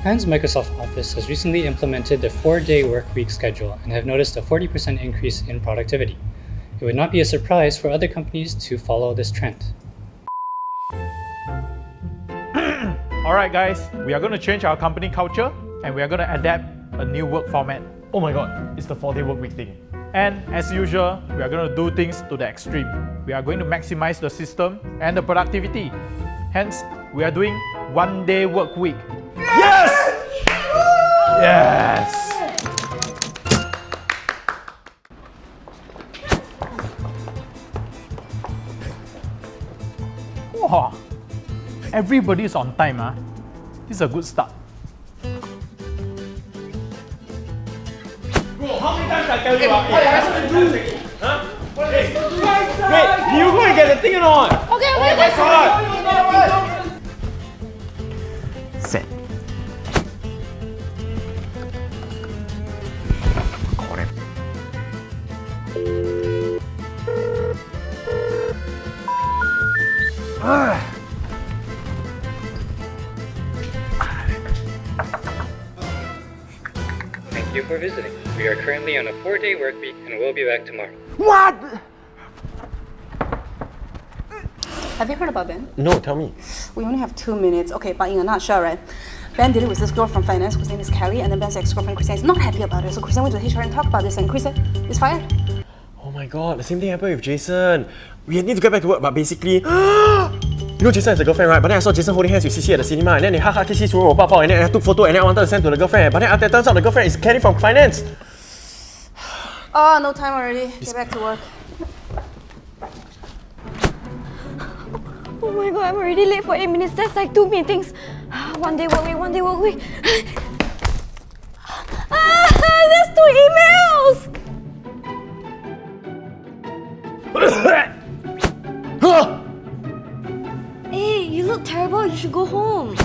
Japan's Microsoft Office has recently implemented the four-day workweek schedule and have noticed a 40% increase in productivity. It would not be a surprise for other companies to follow this trend. Alright guys, we are going to change our company culture and we are going to adapt a new work format. Oh my god, it's the 4-day work week thing. And as usual, we are going to do things to the extreme. We are going to maximize the system and the productivity. Hence, we are doing one day work week. Yes! Yes! Wow! Everybody is on time. Huh? This is a good start. Bro, how many times I tell you? Uh, what am I supposed to do? Huh? Hey, wait, you go and get the thing or not? Okay, Oh okay, my Thank you for visiting. We are currently on a four-day work week and we'll be back tomorrow. What? Have you heard about Ben? No, tell me. We only have two minutes. Okay, but in a nutshell, right? Ben did it with this girl from finance whose name is Kelly, and then Ben's ex-girlfriend Christian is not happy about it. So Christian went to HR and talked about this, and Christian is fired. Oh my god, the same thing happened with Jason. We need to get back to work, but basically, you know Jason has a girlfriend, right? But then I saw Jason holding hands with CC at the cinema, and then they ha ha kiss kiss and then I took photo and then I wanted to send to the girlfriend. But then it turns out the girlfriend is Kelly from finance. Oh, no time already. Get back to work. Oh my god, I'm already late for 8 minutes. That's like two meetings. One day work week, one day work week. ah, there's two emails! Terrible. You should go home.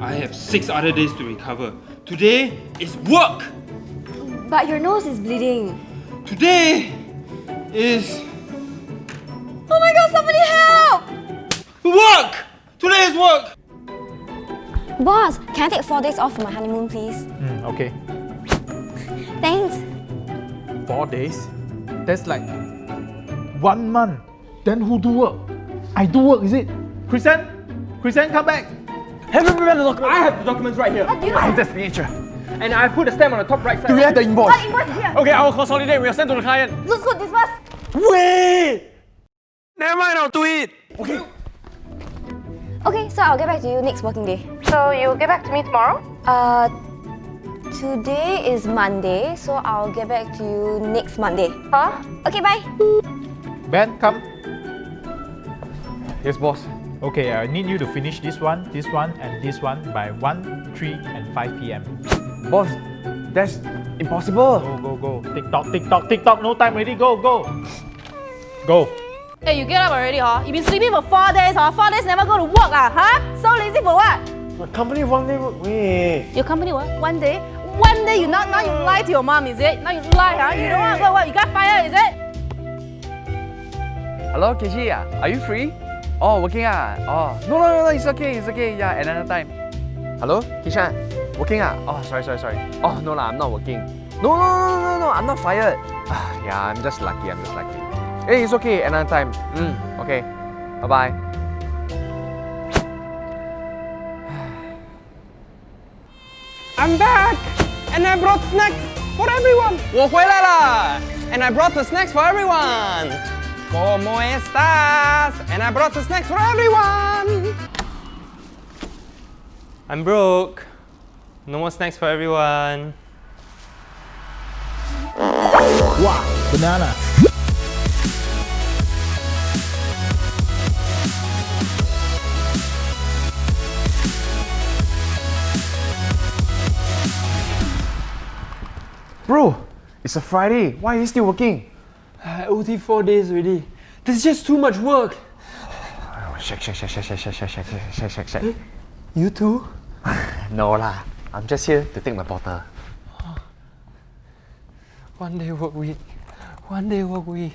I have six other days to recover. Today is work! But your nose is bleeding. Today is Oh my god, somebody help! work! Today is work! Boss, can I take four days off for my honeymoon, please? Hmm, okay. Thanks. Four days? That's like one month. Then who do work? I do work, is it? Christian? Christian, come back! Have you read the document? I have the documents right here. I have the signature. And I put a stamp on the top right side. Do we have the invoice? Invoice here. Okay, I will consolidate. We will send to the client. Looks good, disperse. Wait! Never mind, I'll do it. Okay. Okay, so I'll get back to you next working day. So you'll get back to me tomorrow? Uh, today is Monday, so I'll get back to you next Monday. Huh? Okay, bye. Ben, come. Yes, boss. Okay, I need you to finish this one, this one, and this one by 1, 3, and 5 p.m. Boss, that's impossible. Go, go, go. Tick tock, tick tock, tick tock. No time already. Go, go. Go. Hey, you get up already, huh? You've been sleeping for four days, huh? Four days never go to work, ah, huh? So lazy for what? My company one day work. Wait. Your company what? One day? One day you not now you lie to your mom, is it? Now you lie, huh? You don't want to go work. You got fired, is it? Hello, Kishi. Are you free? Oh, working ah. Oh, no, no, no, no. It's okay. It's okay. Yeah, another time. Hello, Kishan. Working ah. Oh, sorry, sorry, sorry. Oh, no lah. I'm not working. No, no, no, no, no. I'm not fired. Ah, yeah, I'm just lucky. I'm just lucky. Hey, it's okay. Another time. Mm, okay. Bye bye. I'm back! And I brought snacks for everyone! 我回来了! And I brought the snacks for everyone! ¿Cómo estás? And I brought the snacks for everyone! I'm broke. No more snacks for everyone. Wow, banana. Bro, it's a Friday. Why are you still working? I OT four days already. This is just too much work. Shake, shake, shake, shake, shake, shake, shake, shake, shake, shake, shake. Eh? You too? No lah. I'm just here to take my bottle. One day work week. One day work week.